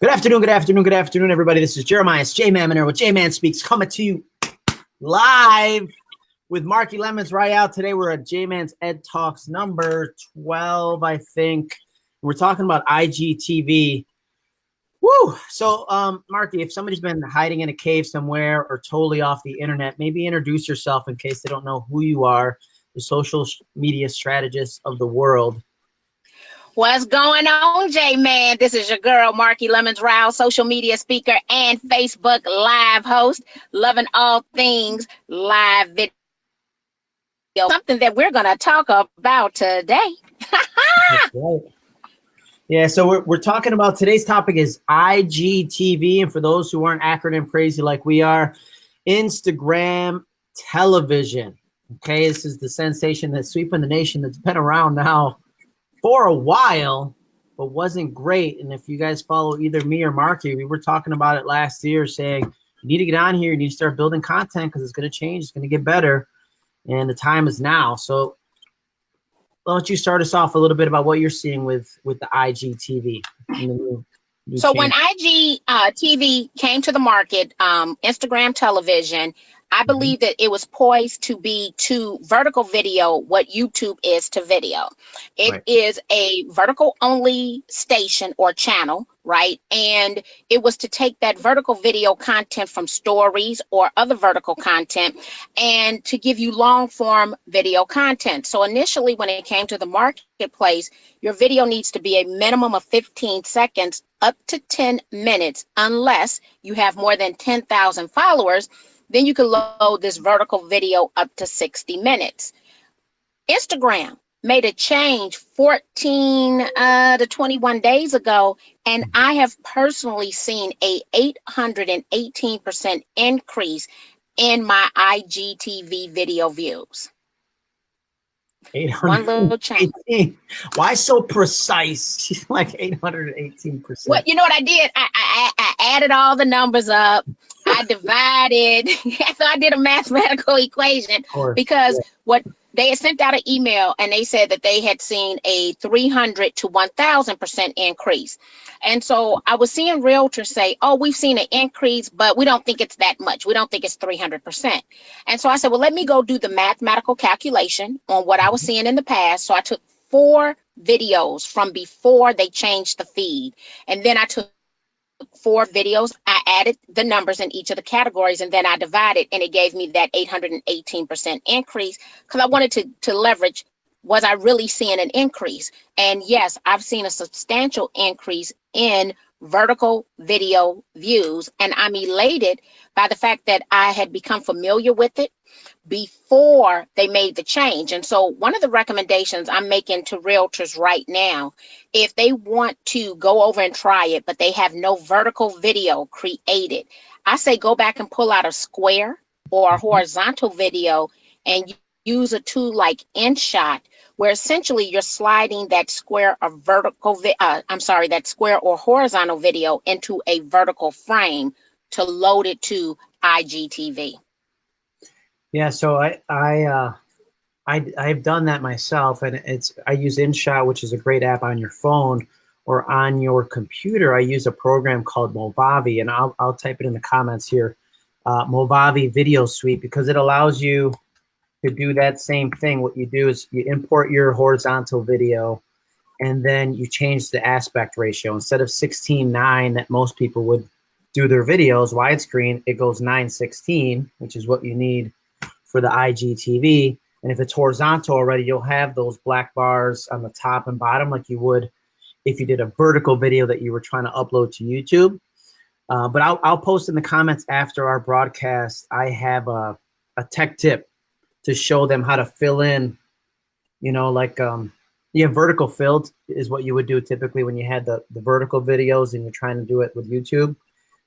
Good afternoon, good afternoon, good afternoon, everybody. This is Jeremiah J Man with J Man Speaks coming to you live with Marki Lemons right out. Today we're at J Man's Ed Talks number 12, I think. We're talking about IGTV. Woo! So, um, Marki, if somebody's been hiding in a cave somewhere or totally off the internet, maybe introduce yourself in case they don't know who you are, the social media strategist of the world. What's going on, J Man? This is your girl, Marki Lemons Rouse, social media speaker and Facebook live host, loving all things live video. Something that we're going to talk about today. right. Yeah, so we're, we're talking about today's topic is IGTV. And for those who aren't acronym crazy like we are, Instagram television. Okay, this is the sensation that's sweeping the nation that's been around now for a while, but wasn't great. And if you guys follow either me or Marki, we were talking about it last year saying, you need to get on here, you need to start building content because it's going to change, it's going to get better. And the time is now. So why don't you start us off a little bit about what you're seeing with, with the IGTV? New, new so when IG uh, TV came to the market, um, Instagram television, I mm-hmm. believe that it was poised to be to vertical video what YouTube is to video. It right. is a vertical only station or channel, right? And it was to take that vertical video content from stories or other vertical content and to give you long form video content. So initially, when it came to the marketplace, your video needs to be a minimum of 15 seconds up to 10 minutes, unless you have more than 10,000 followers then you can load this vertical video up to 60 minutes. Instagram made a change 14 uh, to 21 days ago, and I have personally seen a 818% increase in my IGTV video views. One little change. Why so precise? like 818%. Well, you know what I did? I, I, I added all the numbers up. I divided. so I did a mathematical equation because yeah. what they had sent out an email and they said that they had seen a 300 to 1000% increase. And so I was seeing realtors say, oh, we've seen an increase, but we don't think it's that much. We don't think it's 300%. And so I said, well, let me go do the mathematical calculation on what I was seeing in the past. So I took four videos from before they changed the feed. And then I took four videos. I added the numbers in each of the categories and then I divided and it gave me that 818% increase because I wanted to, to leverage was I really seeing an increase? And yes, I've seen a substantial increase in vertical video views and I'm elated by the fact that I had become familiar with it before they made the change. And so one of the recommendations I'm making to realtors right now, if they want to go over and try it, but they have no vertical video created, I say go back and pull out a square or a mm-hmm. horizontal video and use a tool like InShot, where essentially you're sliding that square or vertical, uh, I'm sorry, that square or horizontal video into a vertical frame to load it to IGTV. Yeah, so I I uh, I I've done that myself, and it's I use InShot, which is a great app on your phone or on your computer. I use a program called Movavi, and I'll I'll type it in the comments here. Uh, Movavi Video Suite because it allows you to do that same thing. What you do is you import your horizontal video, and then you change the aspect ratio instead of 16:9 that most people would do their videos widescreen. It goes 9:16, which is what you need for the IGTV. And if it's horizontal already, you'll have those black bars on the top and bottom like you would if you did a vertical video that you were trying to upload to YouTube. Uh, but I'll, I'll post in the comments after our broadcast. I have a, a tech tip to show them how to fill in, you know, like um, yeah, vertical filled is what you would do typically when you had the, the vertical videos and you're trying to do it with YouTube.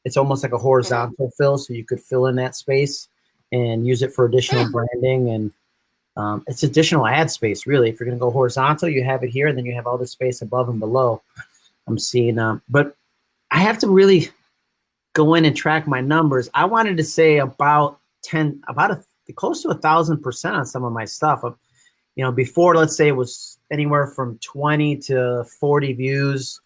It's almost like a horizontal fill, so you could fill in that space and use it for additional branding and um, it's additional ad space really. If you're going to go horizontal you have it here and then you have all the space above and below i'm seeing um, but i have to really go in and track my numbers. I wanted to say about 10 about a close to a thousand percent on some of my stuff you know before let's say it was anywhere from 20 to 40 views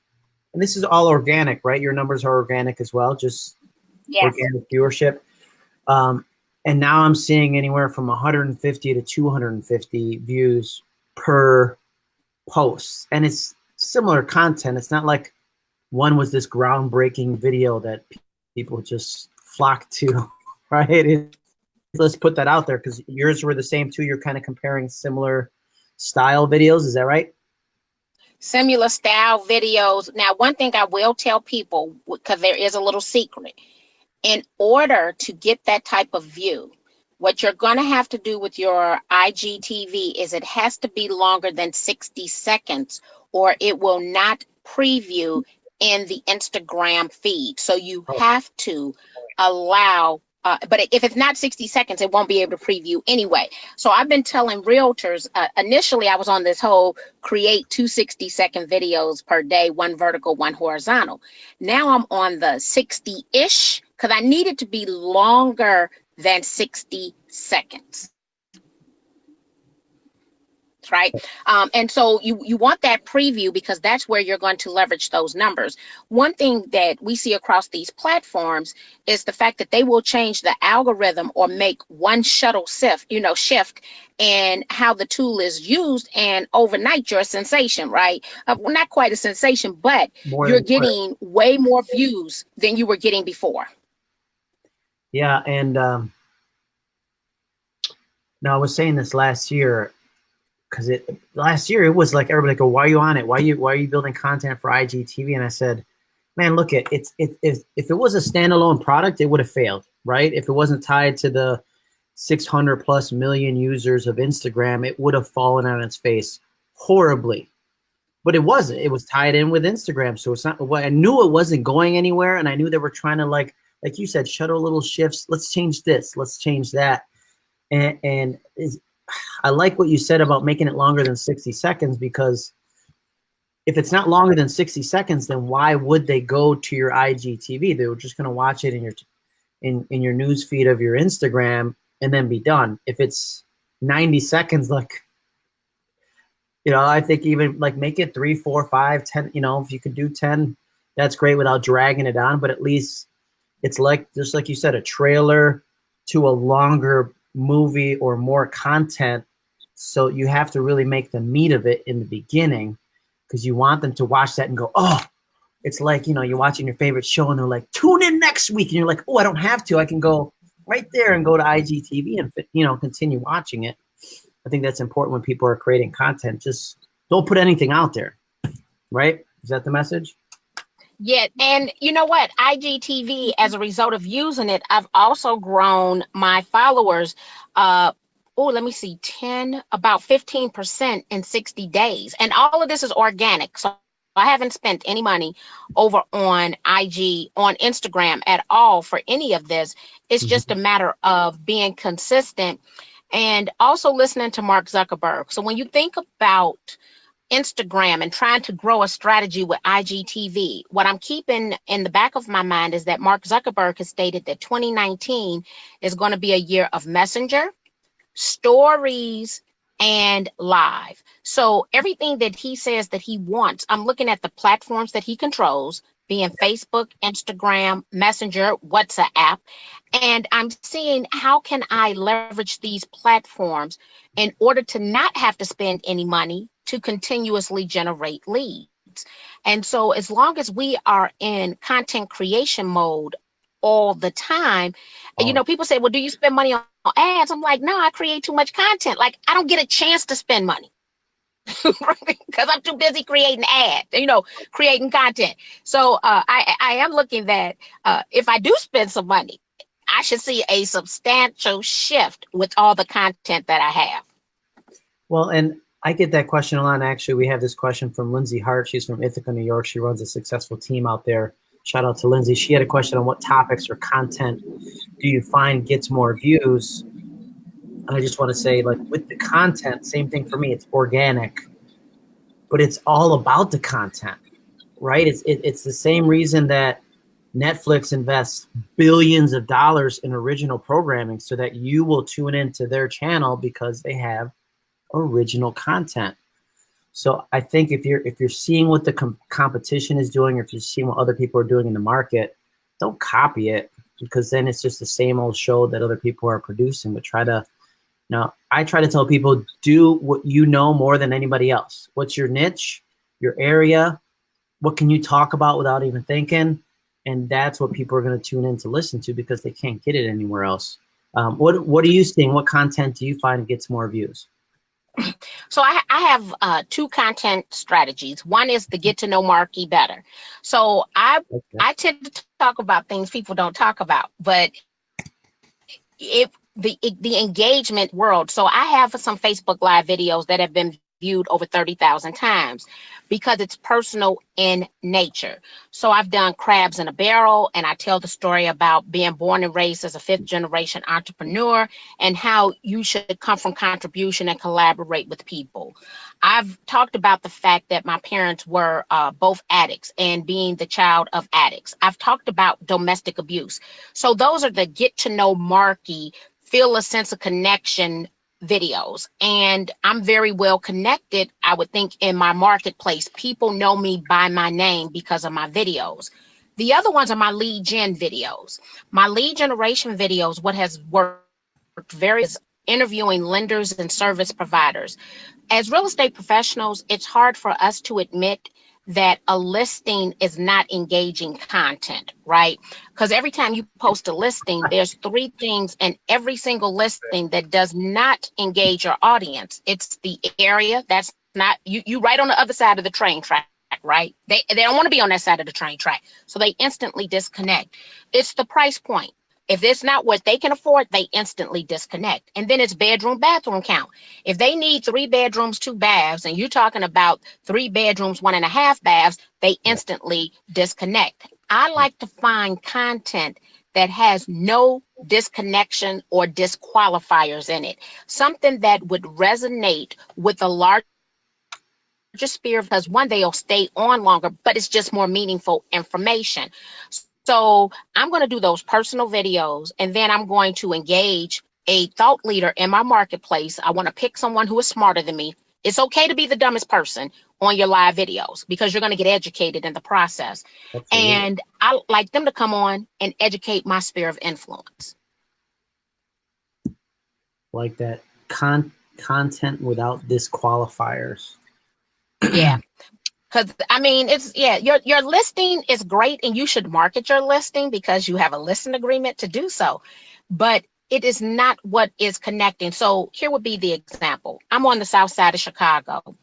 and this is all organic, right? Your numbers are organic as well, just yes. organic viewership. Um, and now I'm seeing anywhere from 150 to 250 views per post, and it's similar content. It's not like one was this groundbreaking video that people just flocked to, right? It, let's put that out there because yours were the same too. You're kind of comparing similar style videos. Is that right? Similar style videos. Now, one thing I will tell people, because there is a little secret, in order to get that type of view, what you're going to have to do with your IGTV is it has to be longer than 60 seconds or it will not preview in the Instagram feed. So you oh. have to allow uh, but if it's not 60 seconds, it won't be able to preview anyway. So I've been telling realtors, uh, initially I was on this whole create two 60 second videos per day, one vertical, one horizontal. Now I'm on the 60 ish because I need it to be longer than 60 seconds right? Um, and so you, you want that preview because that's where you're going to leverage those numbers. One thing that we see across these platforms is the fact that they will change the algorithm or make one shuttle shift, you know, shift and how the tool is used and overnight you're a sensation, right? Uh, well, not quite a sensation, but more you're getting way more views than you were getting before. Yeah, and um, now I was saying this last year because it last year it was like everybody go, why are you on it? Why are you why are you building content for IGTV? And I said, man, look it, it's it, it if it was a standalone product, it would have failed, right? If it wasn't tied to the 600 plus million users of Instagram, it would have fallen on its face horribly. But it wasn't. It was tied in with Instagram, so it's not. I knew it wasn't going anywhere, and I knew they were trying to like, like you said, shuttle little shifts. Let's change this. Let's change that. And and I like what you said about making it longer than 60 seconds because if it's not longer than 60 seconds, then why would they go to your IGTV? They were just going to watch it in your in in your news feed of your Instagram and then be done. If it's 90 seconds, like you know, I think even like make it three, four, five, ten. You know, if you could do 10, that's great without dragging it on. But at least it's like just like you said, a trailer to a longer movie or more content. So you have to really make the meat of it in the beginning because you want them to watch that and go, oh, it's like, you know, you're watching your favorite show and they're like, tune in next week. And you're like, oh, I don't have to. I can go right there and go to IGTV and, you know, continue watching it. I think that's important when people are creating content. Just don't put anything out there, right? Is that the message? Yeah, and you know what? IGTV, as a result of using it, I've also grown my followers. Uh, oh, let me see, 10, about 15% in 60 days. And all of this is organic. So I haven't spent any money over on IG, on Instagram at all for any of this. It's mm-hmm. just a matter of being consistent and also listening to Mark Zuckerberg. So when you think about Instagram and trying to grow a strategy with IGTV, what I'm keeping in the back of my mind is that Mark Zuckerberg has stated that 2019 is going to be a year of messenger, stories, and live. So everything that he says that he wants, I'm looking at the platforms that he controls, being Facebook, Instagram, Messenger, WhatsApp, and I'm seeing how can I leverage these platforms in order to not have to spend any money to continuously generate leads. And so as long as we are in content creation mode all the time, oh. you know, people say, well, do you spend money on ads? I'm like, no, I create too much content. Like I don't get a chance to spend money because I'm too busy creating ads, you know, creating content. So uh, I, I am looking that uh, if I do spend some money, I should see a substantial shift with all the content that I have. Well, and I get that question a lot. Actually, we have this question from Lindsay Hart. She's from Ithaca, New York. She runs a successful team out there. Shout out to Lindsay. She had a question on what topics or content do you find gets more views? And I just want to say, like with the content, same thing for me. It's organic, but it's all about the content, right? It's it, it's the same reason that Netflix invests billions of dollars in original programming so that you will tune into their channel because they have original content. So I think if you're if you're seeing what the com competition is doing, or if you're seeing what other people are doing in the market, don't copy it because then it's just the same old show that other people are producing. But try to, now I try to tell people do what you know more than anybody else. What's your niche, your area? What can you talk about without even thinking? And that's what people are going to tune in to listen to because they can't get it anywhere else. Um, what What are you seeing? What content do you find gets more views? So I, I have uh, two content strategies. One is to get to know Marki better. So I okay. I tend to talk about things people don't talk about, but if the the engagement world. So I have some Facebook Live videos that have been viewed over 30,000 times because it's personal in nature. So I've done crabs in a barrel and I tell the story about being born and raised as a fifth generation entrepreneur and how you should come from contribution and collaborate with people. I've talked about the fact that my parents were uh, both addicts and being the child of addicts. I've talked about domestic abuse. So those are the get to know Marki feel a sense of connection videos and I'm very well connected, I would think, in my marketplace. People know me by my name because of my videos. The other ones are my lead gen videos. My lead generation videos, what has worked very is interviewing lenders and service providers. As real estate professionals, it's hard for us to admit that a listing is not engaging content, right? Because every time you post a listing, there's three things in every single listing that does not engage your audience. It's the area that's not you you right on the other side of the train track right? They they don't want to be on that side of the train track. So they instantly disconnect. It's the price point. If it's not what they can afford, they instantly disconnect. And then it's bedroom bathroom count. If they need three bedrooms, two baths, and you're talking about three bedrooms, one and a half baths, they instantly disconnect. I like to find content that has no disconnection or disqualifiers in it. Something that would resonate with a large sphere because one, they'll stay on longer, but it's just more meaningful information. So I'm going to do those personal videos and then I'm going to engage a thought leader in my marketplace. I want to pick someone who is smarter than me. It's okay to be the dumbest person on your live videos because you're going to get educated in the process. Absolutely. And I like them to come on and educate my sphere of influence. Like that con content without disqualifiers. yeah. Because I mean, it's yeah, your your listing is great, and you should market your listing because you have a listing agreement to do so. But it is not what is connecting. So here would be the example. I'm on the south side of Chicago.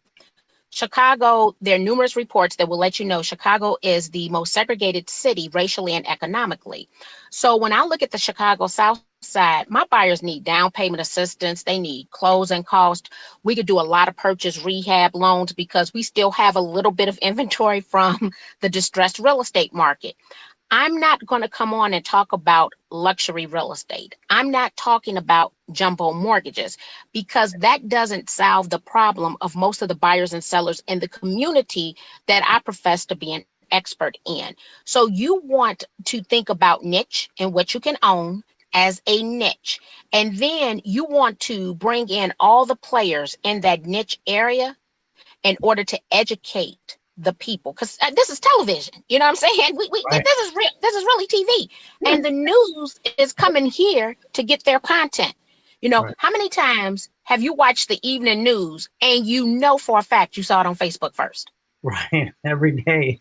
Chicago, there are numerous reports that will let you know Chicago is the most segregated city racially and economically. So when I look at the Chicago South side, my buyers need down payment assistance. They need closing cost. We could do a lot of purchase rehab loans because we still have a little bit of inventory from the distressed real estate market. I'm not going to come on and talk about luxury real estate. I'm not talking about jumbo mortgages because that doesn't solve the problem of most of the buyers and sellers in the community that I profess to be an expert in. So you want to think about niche and what you can own as a niche. And then you want to bring in all the players in that niche area in order to educate the people. Because uh, this is television you know what i'm saying? We, we right. this is real this is really tv and the news is coming here to get their content. You know right. how many times have you watched the evening news and you know for a fact you saw it on facebook first? Right. Every day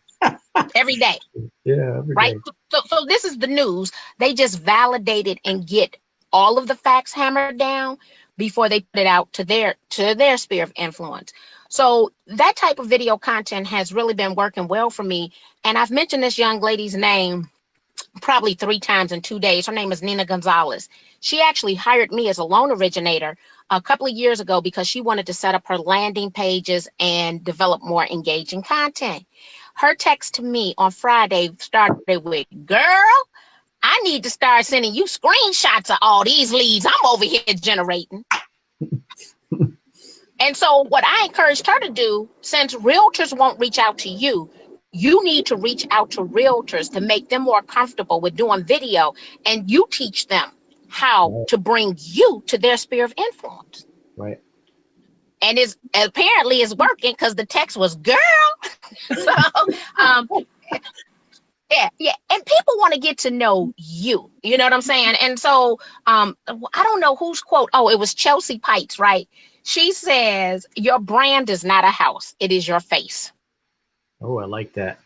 every day. Yeah, every right. Day. So, so this is the news. They just validate it and get all of the facts hammered down before they put it out to their to their sphere of influence. So that type of video content has really been working well for me. And I've mentioned this young lady's name probably three times in two days. Her name is Nina Gonzalez. She actually hired me as a loan originator a couple of years ago because she wanted to set up her landing pages and develop more engaging content. Her text to me on Friday started with, girl, I need to start sending you screenshots of all these leads I'm over here generating. and so what I encouraged her to do, since realtors won't reach out to you, you need to reach out to realtors to make them more comfortable with doing video and you teach them how to bring you to their sphere of influence. Right. And it's apparently it's working because the text was girl. so um yeah, yeah. And people want to get to know you. You know what I'm saying? And so um I don't know whose quote. Oh, it was Chelsea Peitz, right? She says, Your brand is not a house, it is your face. Oh, I like that.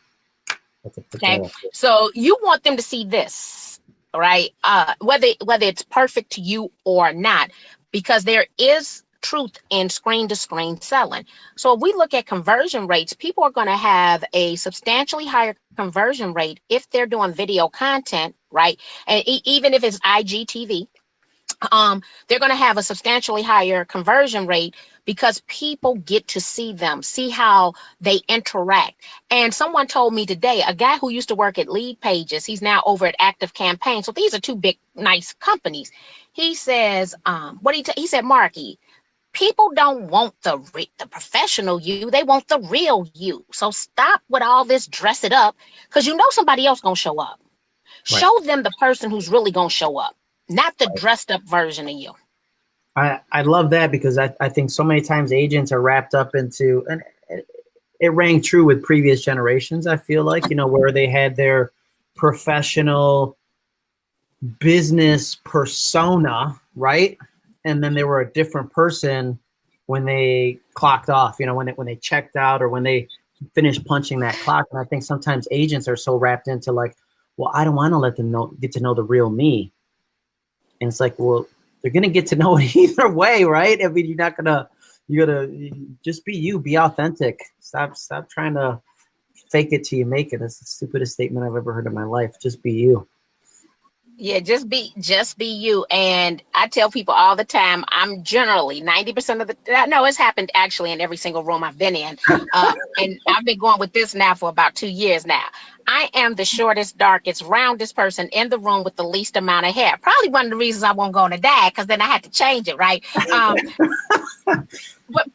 Okay. So you want them to see this, right? Uh whether whether it's perfect to you or not, because there is truth in screen to screen selling. So if we look at conversion rates, people are going to have a substantially higher conversion rate if they're doing video content, right? And e even if it's IGTV, um, they're going to have a substantially higher conversion rate because people get to see them, see how they interact. And someone told me today, a guy who used to work at Lead Pages, he's now over at Active Campaign. So these are two big, nice companies. He says, um, what he, he said, Marki, people don't want the the professional you they want the real you so stop with all this dress it up because you know somebody else gonna show up right. show them the person who's really gonna show up not the right. dressed up version of you i i love that because i, I think so many times agents are wrapped up into and it rang true with previous generations i feel like you know where they had their professional business persona right and then they were a different person when they clocked off, you know, when they, when they checked out or when they finished punching that clock. And I think sometimes agents are so wrapped into like, well, I don't want to let them know, get to know the real me. And it's like, well, they're going to get to know it either way, right? I mean, you're not going to, you gotta just be you, be authentic. Stop, stop trying to fake it till you make it. That's the stupidest statement I've ever heard in my life. Just be you yeah just be just be you. And i tell people all the time i'm generally 90 percent of the no it's happened actually in every single room i've been in. Uh, and i've been going with this now for about two years now. I am the shortest darkest roundest person in the room with the least amount of hair. Probably one of the reasons i won't go on a diet because then i had to change it right? Um, but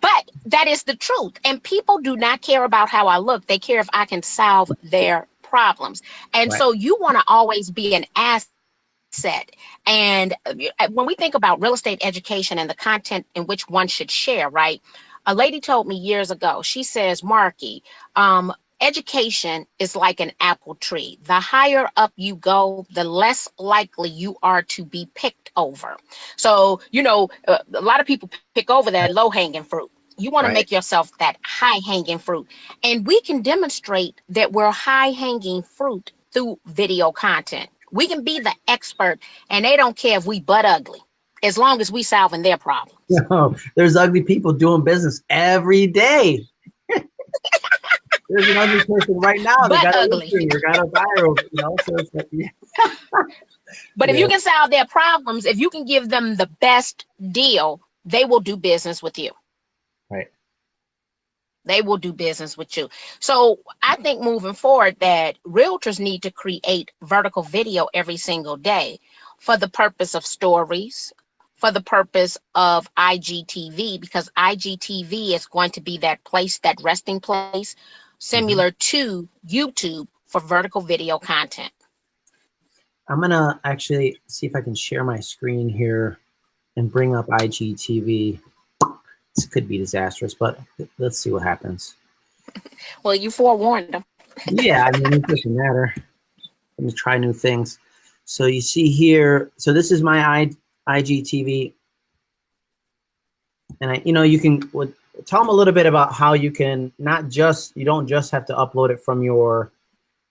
but that is the truth. And people do not care about how i look. They care if i can solve their problems. And right. so you want to always be an asset. And uh, when we think about real estate education and the content in which one should share, right? A lady told me years ago, she says, Marki, um, education is like an apple tree. The higher up you go, the less likely you are to be picked over. So, you know, uh, a lot of people pick over that low hanging fruit. You want right. to make yourself that high hanging fruit. And we can demonstrate that we're high hanging fruit through video content. We can be the expert and they don't care if we butt ugly as long as we solving their problem. No, there's ugly people doing business every day. there's an ugly person right now that got ugly. a got a viral, you know. So like, yeah. but yeah. if you can solve their problems, if you can give them the best deal, they will do business with you. They will do business with you. So I think moving forward that realtors need to create vertical video every single day for the purpose of stories, for the purpose of IGTV, because IGTV is going to be that place, that resting place, similar mm -hmm. to YouTube for vertical video content. I'm gonna actually see if I can share my screen here and bring up IGTV. This could be disastrous, but let's see what happens. Well, you forewarned them. yeah, I mean, it doesn't matter. Let me try new things. So you see here, so this is my I, IGTV. And I, you know, you can what, tell them a little bit about how you can not just, you don't just have to upload it from your,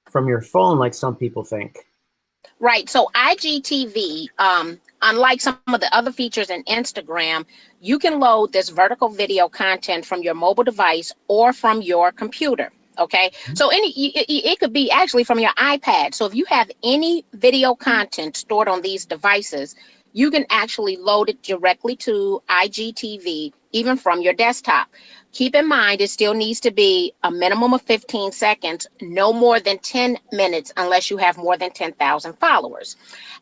from your phone like some people think. Right. So IGTV, um, unlike some of the other features in Instagram, you can load this vertical video content from your mobile device or from your computer. Okay, mm-hmm. so any it, it could be actually from your iPad. So if you have any video content stored on these devices, you can actually load it directly to IGTV, even from your desktop. Keep in mind, it still needs to be a minimum of 15 seconds, no more than 10 minutes, unless you have more than 10,000 followers.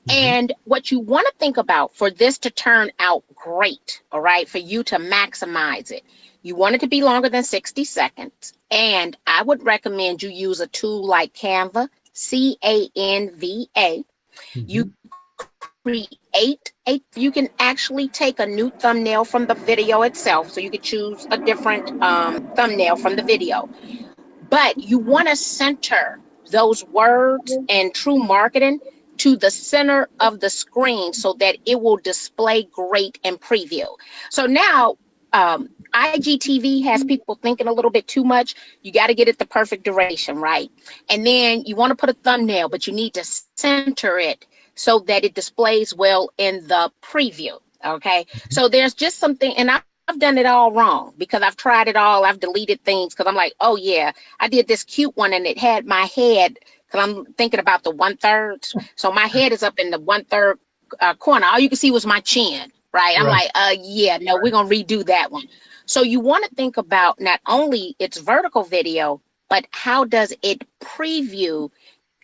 Mm-hmm. And what you want to think about for this to turn out great, all right, for you to maximize it, you want it to be longer than 60 seconds. And I would recommend you use a tool like Canva, C A N V A. Mm-hmm. You create a, you can actually take a new thumbnail from the video itself. So you could choose a different um, thumbnail from the video. But you want to center those words and true marketing to the center of the screen so that it will display great in preview. So now um, IGTV has people thinking a little bit too much. You got to get it the perfect duration, right? And then you want to put a thumbnail, but you need to center it so that it displays well in the preview. Okay. Mm-hmm. So there's just something, and I, I've done it all wrong because I've tried it all. I've deleted things because I'm like, oh yeah, I did this cute one and it had my head because I'm thinking about the one third. So my head is up in the one third uh, corner. All you can see was my chin, right? I'm right. like, uh, yeah, no, we're gonna redo that one. So you want to think about not only its vertical video, but how does it preview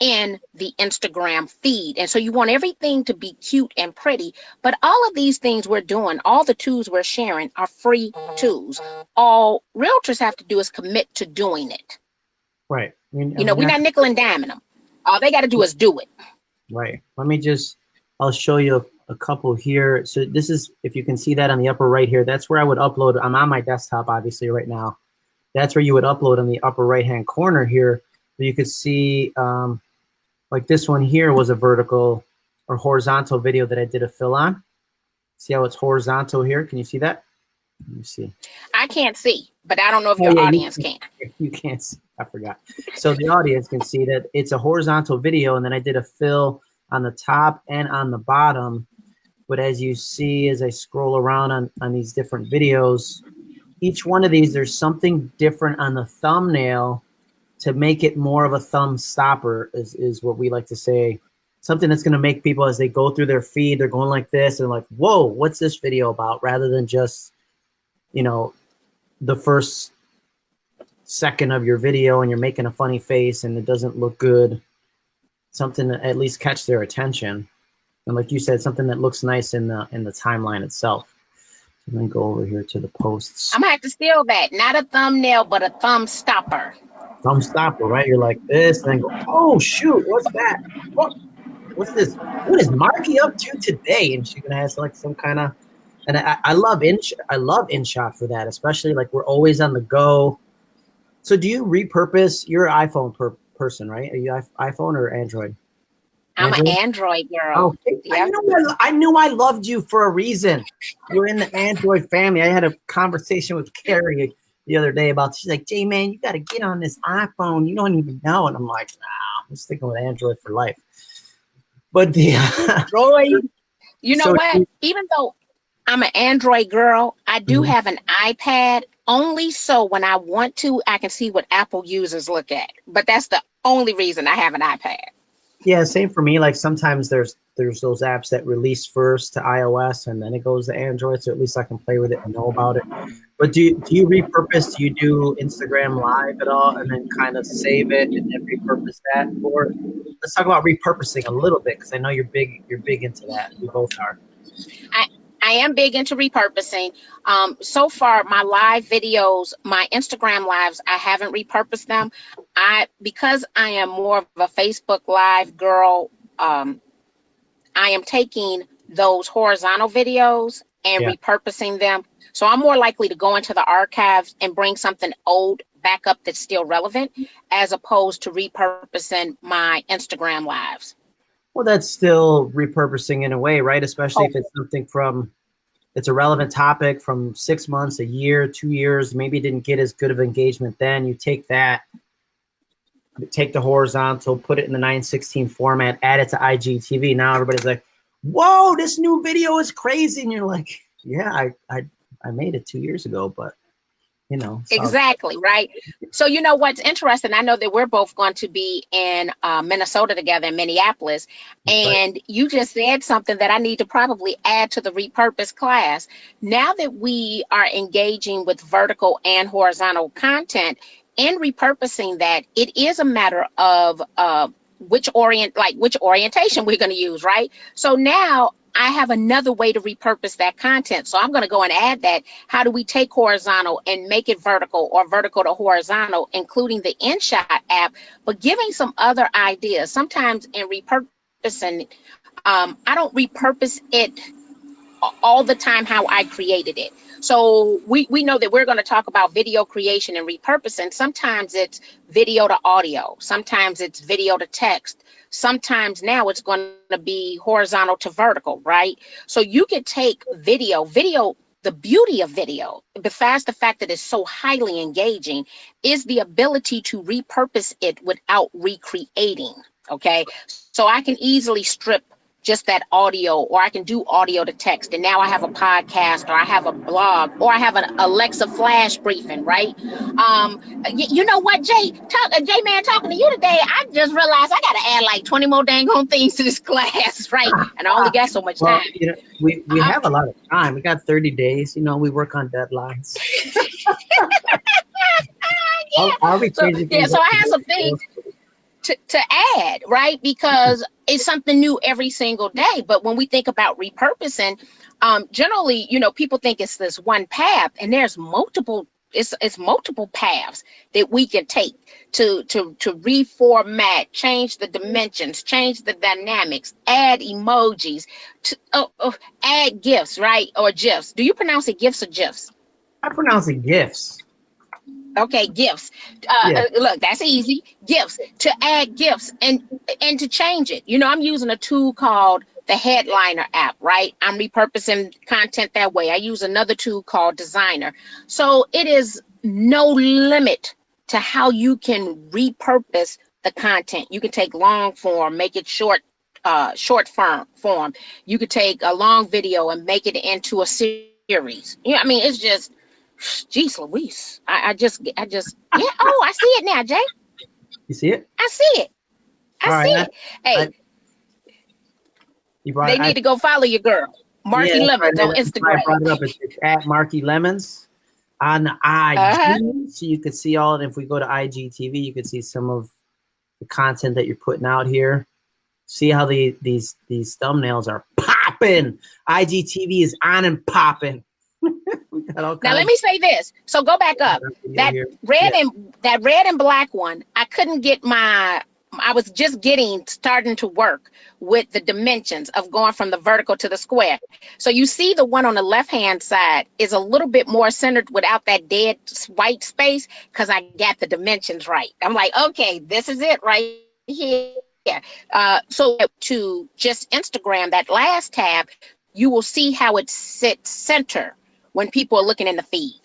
in the Instagram feed. And so you want everything to be cute and pretty. But all of these things we're doing, all the tools we're sharing are free tools. All realtors have to do is commit to doing it. Right. I mean, you know, we're not nickel and diming them. All they got to do is do it. Right. Let me just, I'll show you a, a couple here. So this is, if you can see that on the upper right here, that's where I would upload. I'm on my desktop, obviously, right now. That's where you would upload on the upper right-hand corner here. You could see um, like this one here was a vertical or horizontal video that I did a fill on. See how it's horizontal here? Can you see that? Let me see. I can't see, but I don't know if your oh, yeah, audience you can, can. You can't see. I forgot. So the audience can see that it's a horizontal video, and then I did a fill on the top and on the bottom. But as you see, as I scroll around on, on these different videos, each one of these, there's something different on the thumbnail to make it more of a thumb stopper is, is what we like to say. Something that's going to make people, as they go through their feed, they're going like this and like, whoa, what's this video about? Rather than just, you know, the first second of your video and you're making a funny face and it doesn't look good. Something that at least catch their attention. And like you said, something that looks nice in the in the timeline itself. And then go over here to the posts. I'm gonna have to steal that. Not a thumbnail, but a thumb stopper thumb stopper, right? You're like this, and then go, oh shoot, what's that? What, what's this? What is Marki up to today? And she's gonna have like some kind of, and I, I love in I love InShot for that, especially like we're always on the go. So do you repurpose? You're iPhone per person, right? Are you iPhone or Android? I'm an Android girl. Oh, yep. I, knew I, I, knew I loved you for a reason. You're in the Android family. I had a conversation with Carrie the other day about she's like, Jay man, you got to get on this iPhone. You don't even know. And I'm like, nah, I'm sticking with Android for life. But the Android, you know so what? Even though I'm an Android girl, I do mm-hmm. have an iPad only so when I want to, I can see what Apple users look at. But that's the only reason I have an iPad. Yeah, same for me. Like sometimes there's there's those apps that release first to iOS and then it goes to Android, so at least I can play with it and know about it. But do you, do you repurpose? Do you do Instagram Live at all, and then kind of save it and then repurpose that? Or let's talk about repurposing a little bit because I know you're big. You're big into that. We both are. I I am big into repurposing. Um, so far, my live videos, my Instagram lives, I haven't repurposed them. I because I am more of a Facebook Live girl. Um, I am taking those horizontal videos and yeah. repurposing them so I'm more likely to go into the archives and bring something old back up that's still relevant as opposed to repurposing my Instagram lives. Well, that's still repurposing in a way, right? Especially oh. if it's something from it's a relevant topic from six months, a year, two years, maybe didn't get as good of engagement then. You take that, take the horizontal, put it in the 916 format, add it to IGTV. Now everybody's like, whoa, this new video is crazy. And you're like, yeah, I, I I made it two years ago, but you know exactly right so you know what's interesting i know that we're both going to be in uh, minnesota together in minneapolis and right. you just said something that i need to probably add to the repurpose class now that we are engaging with vertical and horizontal content in repurposing that it is a matter of uh, which orient like which orientation we're going to use right so now I have another way to repurpose that content. So I'm going to go and add that. How do we take horizontal and make it vertical or vertical to horizontal, including the InShot app, but giving some other ideas. Sometimes in repurposing, um, I don't repurpose it all the time how I created it. So we, we know that we're going to talk about video creation and repurposing. Sometimes it's video to audio. Sometimes it's video to text. Sometimes now it's going to be horizontal to vertical, right? So you can take video, video, the beauty of video, besides the fact that it's so highly engaging, is the ability to repurpose it without recreating. Okay. So I can easily strip just that audio, or I can do audio to text. And now I have a podcast, or I have a blog, or I have an Alexa flash briefing, right? Um, y- you know what, Jay? Talk, uh, Jay, man, talking to you today, I just realized I got to add like 20 more dang on things to this class, right? And I only got so much well, time. You know, we we um, have a lot of time. We got 30 days. You know, we work on deadlines. yeah. I'll, I'll so, yeah, so I have some things to, to add, right? Because it's something new every single day. But when we think about repurposing, um, generally, you know, people think it's this one path, and there's multiple. It's, it's multiple paths that we can take to to to reformat, change the dimensions, change the dynamics, add emojis, to, oh, oh, add gifs, right? Or gifs. Do you pronounce it gifs or gifs? I pronounce it gifs. Okay, gifts. Uh, yeah. uh, look, that's easy. Gifts to add gifts and and to change it. You know, I'm using a tool called the Headliner app, right? I'm repurposing content that way. I use another tool called Designer. So it is no limit to how you can repurpose the content. You can take long form, make it short, uh, short form. Form. You could take a long video and make it into a series. Yeah, I mean, it's just Jeez Louise. I, I just I just yeah. Oh, I see it now, Jay. You see it? I see it. I All see right, it. I, hey. I, brought, they need to go follow your girl. Marki yeah, Lemons on Instagram. I brought it up. It's, at Marki Lemons on IG. Uh-huh. So you can see all, if we go to IGTV, you can see some of the content that you're putting out here. See how the these these thumbnails are popping. IGTV is on and popping. now let me say this. So go back up. That red yeah. and that red and black one, I couldn't get my I was just getting starting to work with the dimensions of going from the vertical to the square. So you see the one on the left hand side is a little bit more centered without that dead white space because I got the dimensions right. I'm like, okay, this is it right here. Uh, so to just Instagram, that last tab, you will see how it sits center when people are looking in the feed.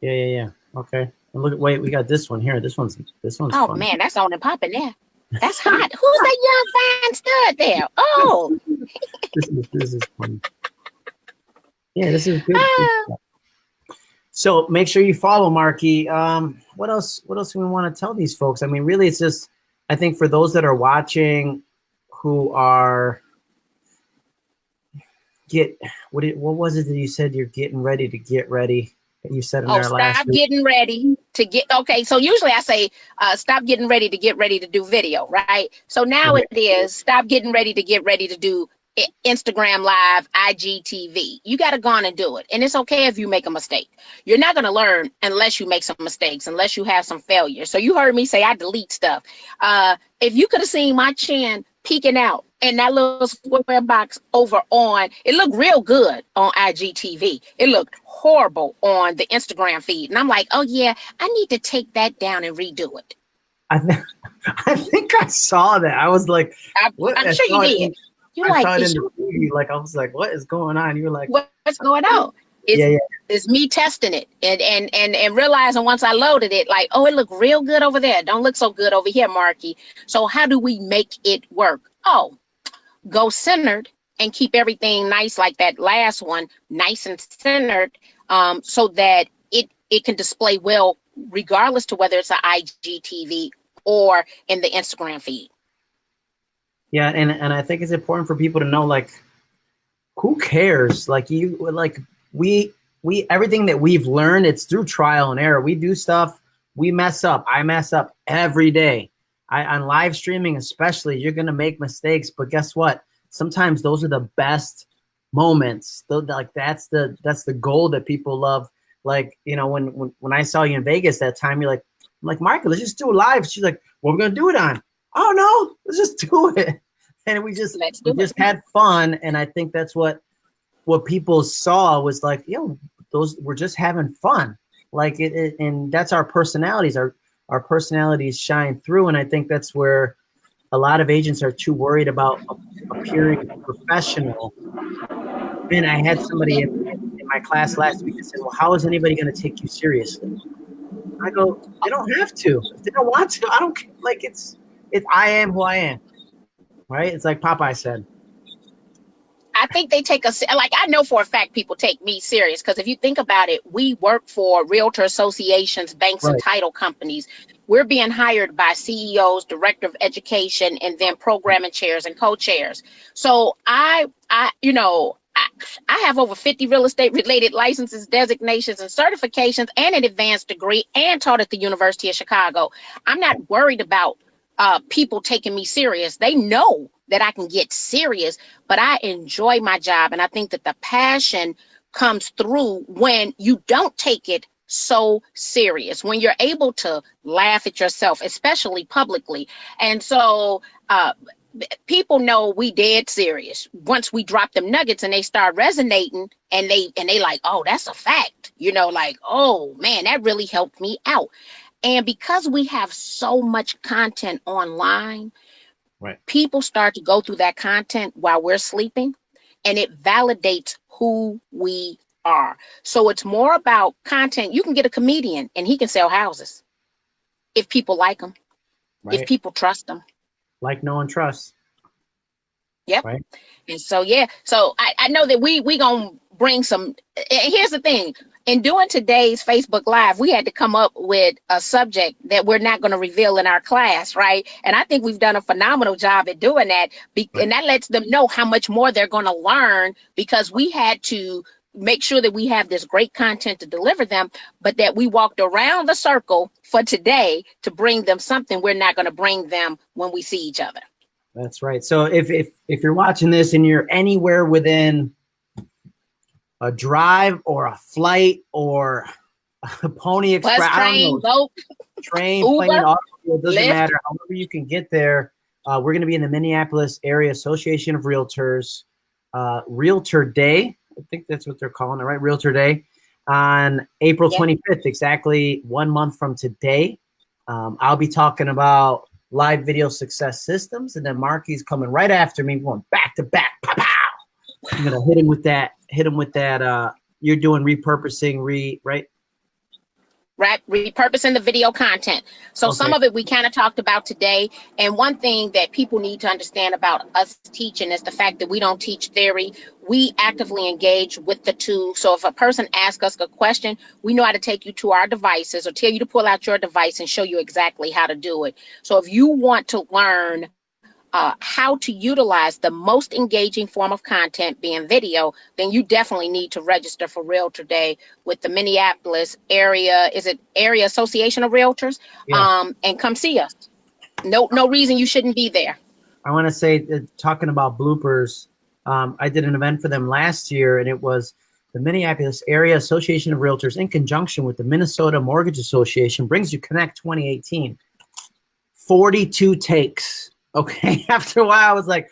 Yeah, yeah, yeah. Okay. And look, at wait, we got this one here. This one's this one's. Oh fun. man, that's on and popping there. That's hot. Who's that young fine stud there? Oh. this is this is fun. Yeah, this is good. Uh, so make sure you follow Marki. Um, what else? What else do we want to tell these folks? I mean, really, it's just I think for those that are watching, who are get what it, what was it that you said you're getting ready to get ready? You said in oh, there last stop getting ready to get okay. So usually I say uh, stop getting ready to get ready to do video, right? So now okay. it is stop getting ready to get ready to do Instagram Live, IGTV. You got to go on and do it. And it's okay if you make a mistake. You're not going to learn unless you make some mistakes, unless you have some failure. So you heard me say I delete stuff. Uh, if you could have seen my chin peeking out and that little square box over on it looked real good on IGTV. It looked horrible on the Instagram feed. And I'm like, oh yeah, I need to take that down and redo it. I, th- I think I saw that. I was like, I, am sure you did. You like, saw it in the TV. Like I was like, what is going on? You were like, what's going on? It's, yeah, yeah. it's me testing it and, and and and realizing once I loaded it, like, oh, it looked real good over there. Don't look so good over here, Marki. So how do we make it work? Oh, go centered and keep everything nice like that last one, nice and centered, um, so that it it can display well regardless to whether it's an IGTV or in the Instagram feed. Yeah, and and I think it's important for people to know like who cares? Like you like we we everything that we've learned, it's through trial and error. We do stuff, we mess up. I mess up every day. I, on live streaming, especially, you're gonna make mistakes, but guess what? Sometimes those are the best moments. Like that's the that's the goal that people love. Like you know, when when when I saw you in Vegas that time, you're like, I'm like Michael, let's just do it live. She's like, what we're we gonna do it on? Oh no, let's just do it. and we just we just had fun. And I think that's what what people saw was like, yo, those we're just having fun. Like it, it and that's our personalities. Our our personalities shine through, and I think that's where a lot of agents are too worried about appearing professional. And I had somebody in, in my class last week that said, "Well, how is anybody going to take you seriously?" I go, "They don't have to. If they don't want to, I don't like it's it's I am who I am." Right? It's like Popeye said. I think they take us like I know for a fact people take me serious because if you think about it, we work for realtor associations, banks, right. and title companies. We're being hired by CEOs, director of education, and then programming chairs and co-chairs. So I, I, you know, I, I have over 50 real estate related licenses, designations, and certifications, and an advanced degree, and taught at the University of Chicago. I'm not worried about uh, people taking me serious. They know that I can get serious, but I enjoy my job. And I think that the passion comes through when you don't take it so serious, when you're able to laugh at yourself, especially publicly. And so, uh, people know we dead serious once we drop them nuggets and they start resonating and they and they like oh that's a fact you know like oh man that really helped me out and because we have so much content online Right. People start to go through that content while we're sleeping and it validates who we are. So it's more about content. You can get a comedian and he can sell houses if people like him, right. if people trust him. Like no one trusts. Yep. Right. And so yeah, so I, I know that we we gonna bring some. and Here's the thing: in doing today's Facebook Live, we had to come up with a subject that we're not going to reveal in our class, right? And I think we've done a phenomenal job at doing that. And that lets them know how much more they're going to learn because we had to make sure that we have this great content to deliver them, but that we walked around the circle for today to bring them something we're not going to bring them when we see each other. That's right. So if, if, if you're watching this and you're anywhere within a drive or a flight or a pony express. Bus, train, boat, train, Uber, plane, automobile, doesn't Lyft. matter. However you can get there. Uh, we're going to be in the Minneapolis Area Association of Realtors uh, Realtor Day. I think that's what they're calling it, right? Realtor Day on April 25th, exactly one month from today. Um, I'll be talking about live video success systems, and then Marki's coming right after me, going back to back. Pow, pow. I'm gonna hit him with that hit them with that. Uh, you're doing repurposing, re right? Right, repurposing the video content. So okay. some of it we kind of talked about today. And one thing that people need to understand about us teaching is the fact that we don't teach theory. We actively engage with the tool. So if a person asks us a question, we know how to take you to our devices or tell you to pull out your device and show you exactly how to do it. So if you want to learn uh, how to utilize the most engaging form of content being video, then you definitely need to register for Realtor Day with the Minneapolis area, is it Area Association of Realtors? Yeah. Um, and come see us. No, no reason you shouldn't be there. I want to say, uh, talking about bloopers, um, I did an event for them last year, and it was the Minneapolis Area Association of Realtors in conjunction with the Minnesota Mortgage Association brings you Connect 2018. 42 takes Okay, after a while, I was like,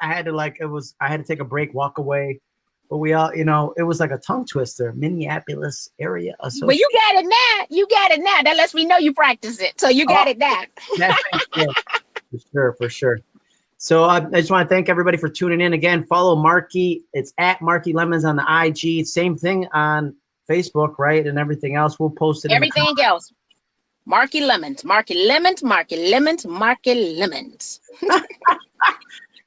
I had to like it was I had to take a break, walk away. But we all, you know, it was like a tongue twister. Minneapolis area association. But you got it now. You got it now. That lets me know you practice it. So you got oh, it now. for sure, for sure. So uh, I just want to thank everybody for tuning in again. Follow Marki. It's at Marki Lemons on the IG. Same thing on Facebook, right? And everything else. We'll post it. Everything else. Marki Lemons, Marki Lemons, Marki Lemons, Marki Lemons.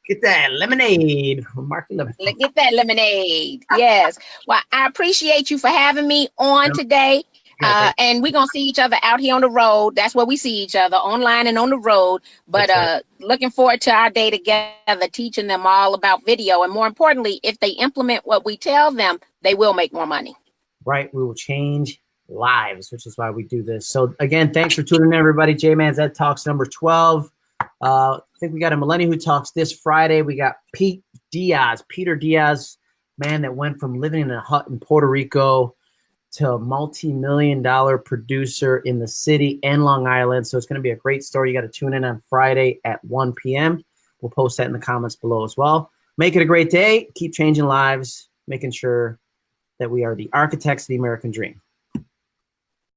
Get that lemonade Marki Lemons. Get that lemonade. Yes. Well, I appreciate you for having me on today. Uh, and we're gonna see each other out here on the road. That's where we see each other online and on the road. But uh, looking forward to our day together, teaching them all about video, and more importantly, if they implement what we tell them, they will make more money. Right, we will change lives, which is why we do this. So again, thanks for tuning in, everybody. J Man's Ed Talks number 12. Uh, I think we got a millennial who talks this Friday. We got Pete Diaz, Peter Diaz, man that went from living in a hut in Puerto Rico to a multi-million dollar producer in the city and Long Island. So it's going to be a great story. You got to tune in on Friday at 1 p.m. We'll post that in the comments below as well. Make it a great day. Keep changing lives, making sure that we are the architects of the American dream.